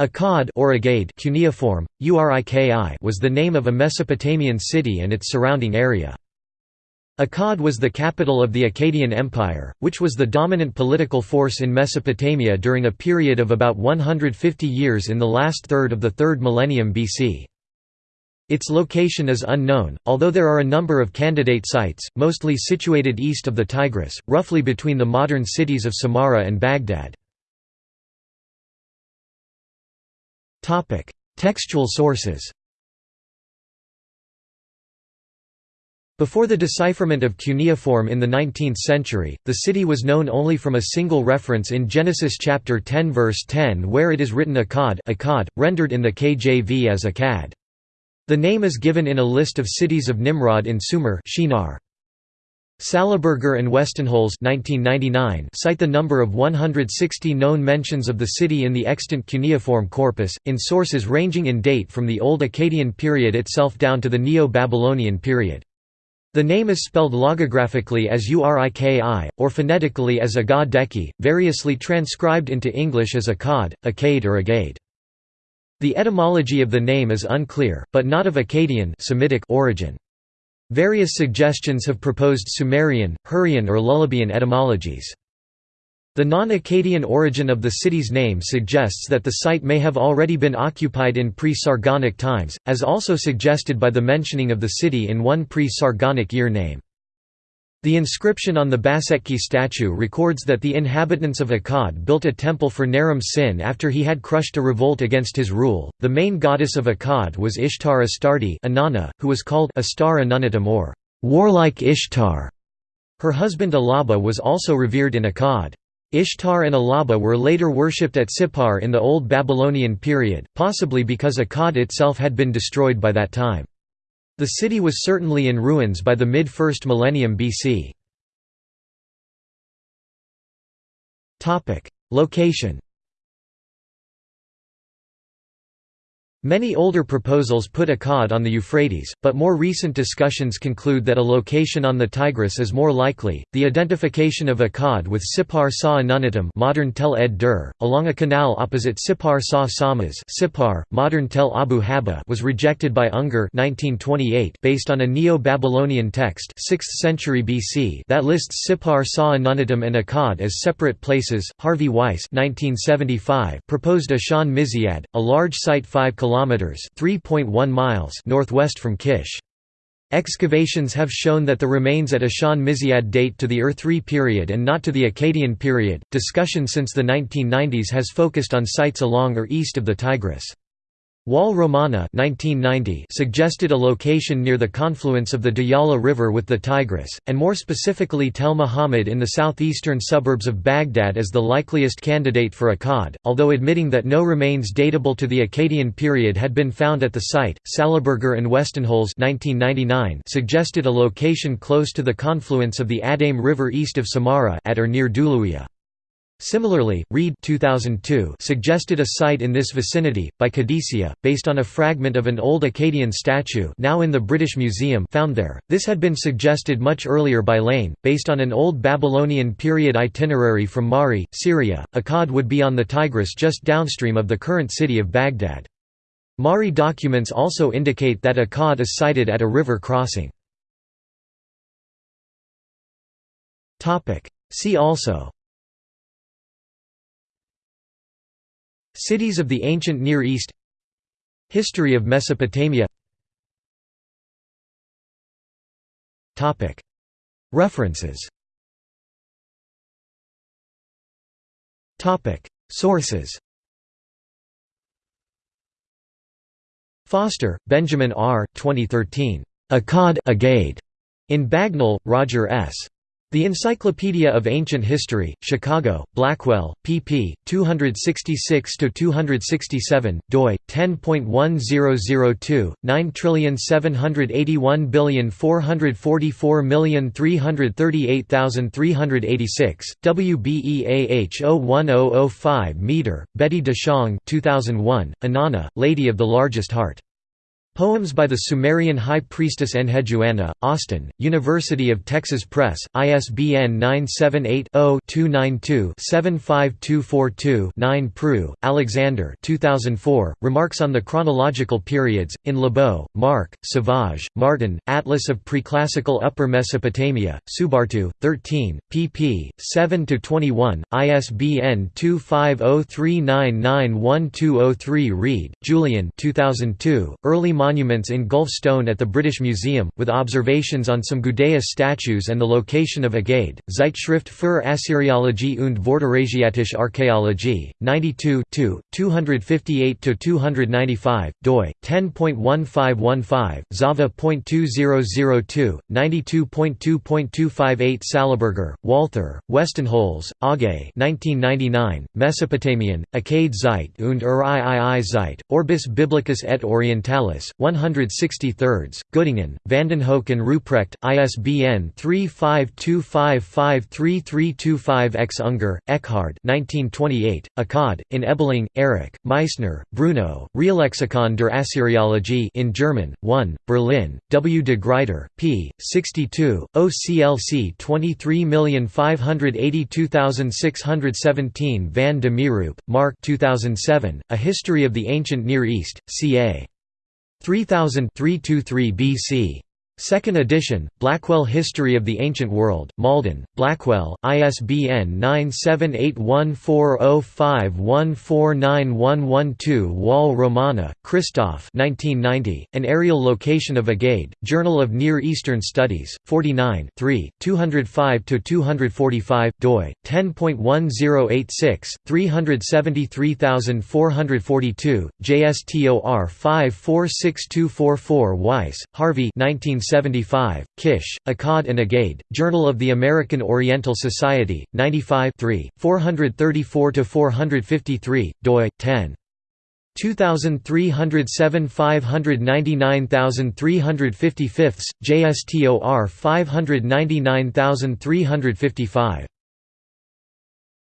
Akkad or Agade cuneiform, Uriki was the name of a Mesopotamian city and its surrounding area. Akkad was the capital of the Akkadian Empire, which was the dominant political force in Mesopotamia during a period of about 150 years in the last third of the 3rd millennium BC. Its location is unknown, although there are a number of candidate sites, mostly situated east of the Tigris, roughly between the modern cities of Samarra and Baghdad. Textual sources Before the decipherment of cuneiform in the 19th century, the city was known only from a single reference in Genesis chapter 10 verse 10 where it is written Akkad, Akkad rendered in the KJV as Akkad. The name is given in a list of cities of Nimrod in Sumer Shinar. Sallaberger and Westenholz cite the number of 160 known mentions of the city in the extant cuneiform corpus, in sources ranging in date from the Old Akkadian period itself down to the Neo-Babylonian period. The name is spelled logographically as Uriki, or phonetically as Agadeki, variously transcribed into English as Akkad, Akkad or Agade. The etymology of the name is unclear, but not of Akkadian Semitic origin. Various suggestions have proposed Sumerian, Hurrian or Lullubian etymologies. The non-Akkadian origin of the city's name suggests that the site may have already been occupied in pre-Sargonic times, as also suggested by the mentioning of the city in one pre-Sargonic year name. The inscription on the Bassetki statue records that the inhabitants of Akkad built a temple for Naram Sin after he had crushed a revolt against his rule. The main goddess of Akkad was Ishtar Astarte, Inanna, who was called Astar Anunnatam or warlike Ishtar. Her husband Ilaba was also revered in Akkad. Ishtar and Ilaba were later worshipped at Sippar in the Old Babylonian period, possibly because Akkad itself had been destroyed by that time. The city was certainly in ruins by the mid-1st millennium BC. Location Many older proposals put Akkad on the Euphrates, but more recent discussions conclude that a location on the Tigris is more likely. The identification of Akkad with Sippar Sa Anunnatam, modern Tel Ed Dur, along a canal opposite Sippar Sa Samas, modern Tel Abu Haba, was rejected by Unger (1928) based on a Neo-Babylonian text, 6th century BC, that lists Sippar Sa Anunnatam and Akkad as separate places. Harvey Weiss (1975) proposed Ishan Mizyad, a large site 5 km kilometers (3.1 miles) northwest from Kish. Excavations have shown that the remains at Ishan Mizyad date to the Ur-3 period and not to the Akkadian period. Discussion since the 1990s has focused on sites along or east of the Tigris. Wall Romana 1990 suggested a location near the confluence of the Diyala River with the Tigris, and more specifically Tel Muhammad in the southeastern suburbs of Baghdad as the likeliest candidate for Akkad, although admitting that no remains datable to the Akkadian period had been found at the site. Sallaberger and Westenholz 1999 suggested a location close to the confluence of the Adhaim River east of Samarra at or near Duluya. Similarly, Reade 2002 suggested a site in this vicinity, by Qadisiyah, based on a fragment of an old Akkadian statue now in the British Museum found there. This had been suggested much earlier by Lane, based on an old Babylonian period itinerary from Mari, Syria. Akkad would be on the Tigris just downstream of the current city of Baghdad. Mari documents also indicate that Akkad is sited at a river crossing. See also Cities of the ancient Near East History of Mesopotamia References Sources Foster, Benjamin R. 2013. Akkad Agade. In Bagnall, Roger S. The Encyclopedia of Ancient History, Chicago, Blackwell, pp. 266–267, doi, 10.1002, 9781444338386, WBEAH 01005 Meador, Betty DeShong 2001, Inanna, Lady of the Largest Heart. Poems by the Sumerian High Priestess Enheduanna, Austin, University of Texas Press, ISBN 978-0-292-75242-9 Prue, Alexander 2004, Remarks on the Chronological Periods, in Lebeau, Mark, Sauvage, Martin, Atlas of Preclassical Upper Mesopotamia, Subartu, 13, pp. 7–21, ISBN 2503991203 Reade, Julian 2002, Early monuments in Gulf Stone at the British Museum, with observations on some Gudea statues and the location of Agade, Zeitschrift für Assyriologie und Vorderasiatische Archäologie, 92 258–295, doi, 10.1515, Zava.2002, 92.2.258 Sallaberger, Walther, Westenholz, Aage 1999, Mesopotamian, Akkad Zeit und Ur Zeit, Orbis Biblicus et Orientalis, 163rds, Göttingen, Vandenhoeck and Ruprecht, ISBN 3525533325 X. Unger, Eckhard 1928, Akkad, in Ebeling, Erich, Meissner, Bruno, Reallexikon der Assyriologie in German, 1, Berlin, W. de Gruyter, p. 62, OCLC 23582617 Van de Mieroop, Mark 2007, A History of the Ancient Near East, ca. 3000 323 BC. Second edition, Blackwell History of the Ancient World, Malden, Blackwell, ISBN 9781405149112 Wall Romana, Christoph An Areal Location of Agade, Journal of Near Eastern Studies, 49 205–245, doi, 10.1086, 373442, JSTOR 546244 Weiss, Harvey 19 1975, Kish, Akkad and Agade, Journal of the American Oriental Society, 95 434–453, doi, 10. 2307 599355, JSTOR 599355.